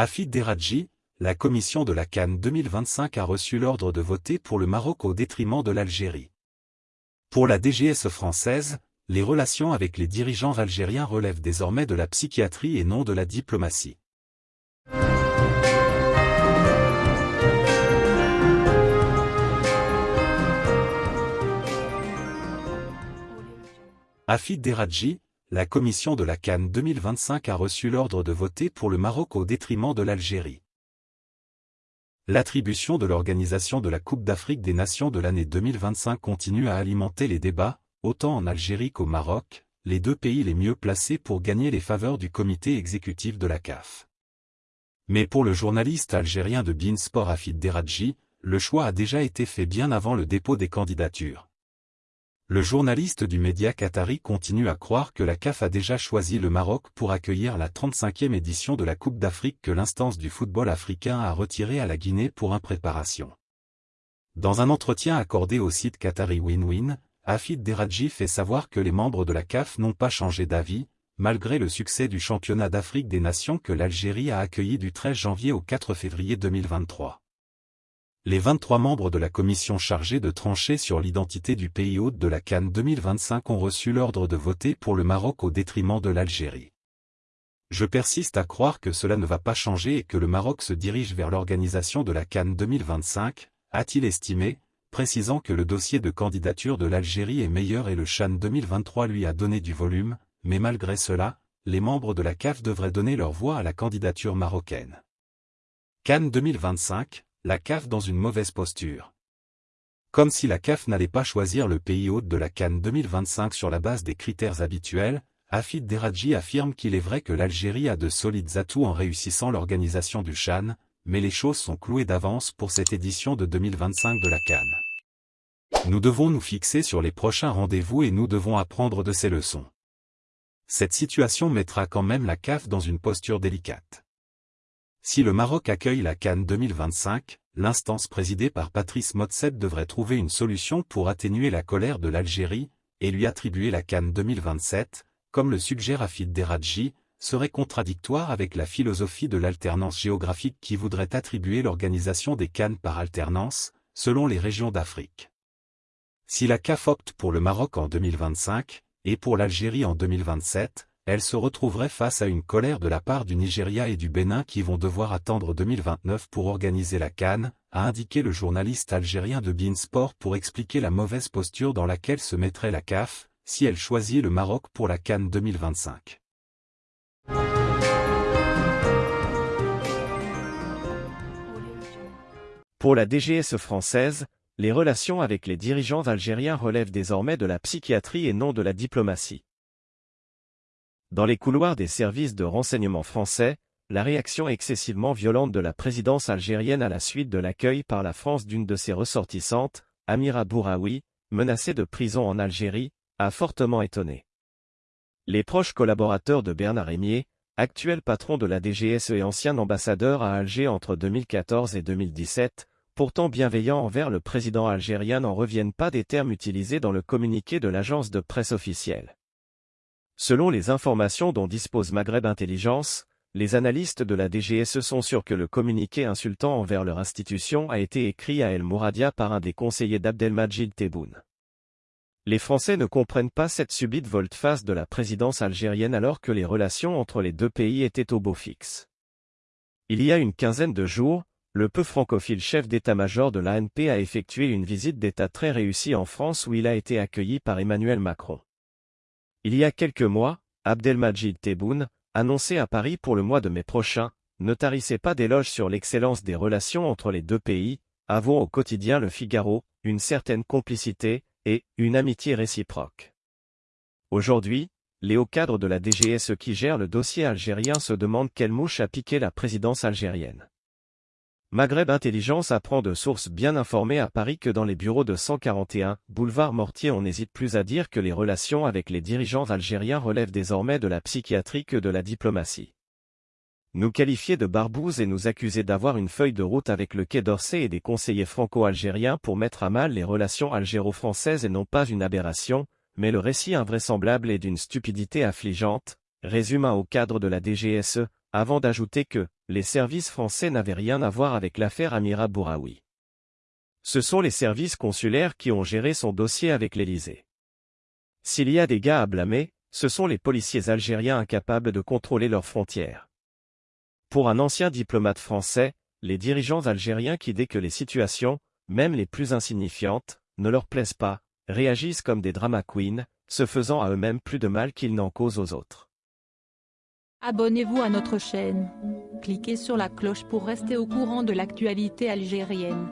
Afid Deradji, la commission de la Cannes 2025 a reçu l'ordre de voter pour le Maroc au détriment de l'Algérie. Pour la DGS française, les relations avec les dirigeants algériens relèvent désormais de la psychiatrie et non de la diplomatie. Afid Deradji, la commission de la Cannes 2025 a reçu l'ordre de voter pour le Maroc au détriment de l'Algérie. L'attribution de l'organisation de la Coupe d'Afrique des Nations de l'année 2025 continue à alimenter les débats, autant en Algérie qu'au Maroc, les deux pays les mieux placés pour gagner les faveurs du comité exécutif de la CAF. Mais pour le journaliste algérien de Beansport Afid Deradji, le choix a déjà été fait bien avant le dépôt des candidatures. Le journaliste du média qatari continue à croire que la CAF a déjà choisi le Maroc pour accueillir la 35e édition de la Coupe d'Afrique que l'instance du football africain a retirée à la Guinée pour impréparation. Dans un entretien accordé au site qatari Win-Win, Afid Deradji fait savoir que les membres de la CAF n'ont pas changé d'avis, malgré le succès du championnat d'Afrique des Nations que l'Algérie a accueilli du 13 janvier au 4 février 2023 les 23 membres de la commission chargée de trancher sur l'identité du pays hôte de la Cannes 2025 ont reçu l'ordre de voter pour le Maroc au détriment de l'Algérie. Je persiste à croire que cela ne va pas changer et que le Maroc se dirige vers l'organisation de la Cannes 2025, a-t-il estimé, précisant que le dossier de candidature de l'Algérie est meilleur et le Chan 2023 lui a donné du volume, mais malgré cela, les membres de la CAF devraient donner leur voix à la candidature marocaine. Cannes 2025, la CAF dans une mauvaise posture. Comme si la CAF n'allait pas choisir le pays hôte de la Cannes 2025 sur la base des critères habituels, Afid Deradji affirme qu'il est vrai que l'Algérie a de solides atouts en réussissant l'organisation du Chan, mais les choses sont clouées d'avance pour cette édition de 2025 de la Cannes. Nous devons nous fixer sur les prochains rendez-vous et nous devons apprendre de ces leçons. Cette situation mettra quand même la CAF dans une posture délicate. Si le Maroc accueille la Cannes 2025, l'instance présidée par Patrice Motseb devrait trouver une solution pour atténuer la colère de l'Algérie, et lui attribuer la Cannes 2027, comme le suggère Afid Deradji, serait contradictoire avec la philosophie de l'alternance géographique qui voudrait attribuer l'organisation des Cannes par alternance, selon les régions d'Afrique. Si la CAF opte pour le Maroc en 2025, et pour l'Algérie en 2027, elle se retrouverait face à une colère de la part du Nigeria et du Bénin qui vont devoir attendre 2029 pour organiser la Cannes, a indiqué le journaliste algérien de Beansport pour expliquer la mauvaise posture dans laquelle se mettrait la CAF, si elle choisit le Maroc pour la Cannes 2025. Pour la DGS française, les relations avec les dirigeants algériens relèvent désormais de la psychiatrie et non de la diplomatie. Dans les couloirs des services de renseignement français, la réaction excessivement violente de la présidence algérienne à la suite de l'accueil par la France d'une de ses ressortissantes, Amira Bouraoui, menacée de prison en Algérie, a fortement étonné. Les proches collaborateurs de Bernard Rémier, actuel patron de la DGSE et ancien ambassadeur à Alger entre 2014 et 2017, pourtant bienveillant envers le président algérien n'en reviennent pas des termes utilisés dans le communiqué de l'agence de presse officielle. Selon les informations dont dispose Maghreb Intelligence, les analystes de la DGSE sont sûrs que le communiqué insultant envers leur institution a été écrit à El Mouradia par un des conseillers d'Abdelmajid Tebboune. Les Français ne comprennent pas cette subite volte-face de la présidence algérienne alors que les relations entre les deux pays étaient au beau fixe. Il y a une quinzaine de jours, le peu francophile chef d'état-major de l'ANP a effectué une visite d'État très réussie en France où il a été accueilli par Emmanuel Macron. Il y a quelques mois, Abdelmajid Tebboune, annoncé à Paris pour le mois de mai prochain, ne tarissait pas d'éloges sur l'excellence des relations entre les deux pays, avouant au quotidien Le Figaro, une certaine complicité, et une amitié réciproque. Aujourd'hui, les hauts cadres de la DGSE qui gèrent le dossier algérien se demandent quelle mouche a piqué la présidence algérienne. Maghreb Intelligence apprend de sources bien informées à Paris que dans les bureaux de 141, boulevard Mortier on n'hésite plus à dire que les relations avec les dirigeants algériens relèvent désormais de la psychiatrie que de la diplomatie. Nous qualifier de barbouzes et nous accuser d'avoir une feuille de route avec le Quai d'Orsay et des conseillers franco-algériens pour mettre à mal les relations algéro-françaises et non pas une aberration, mais le récit invraisemblable est d'une stupidité affligeante, résume haut cadre de la DGSE, avant d'ajouter que les services français n'avaient rien à voir avec l'affaire Amira Bouraoui. Ce sont les services consulaires qui ont géré son dossier avec l'Élysée. S'il y a des gars à blâmer, ce sont les policiers algériens incapables de contrôler leurs frontières. Pour un ancien diplomate français, les dirigeants algériens qui dès que les situations, même les plus insignifiantes, ne leur plaisent pas, réagissent comme des drama queens, se faisant à eux-mêmes plus de mal qu'ils n'en causent aux autres. Abonnez-vous à notre chaîne. Cliquez sur la cloche pour rester au courant de l'actualité algérienne.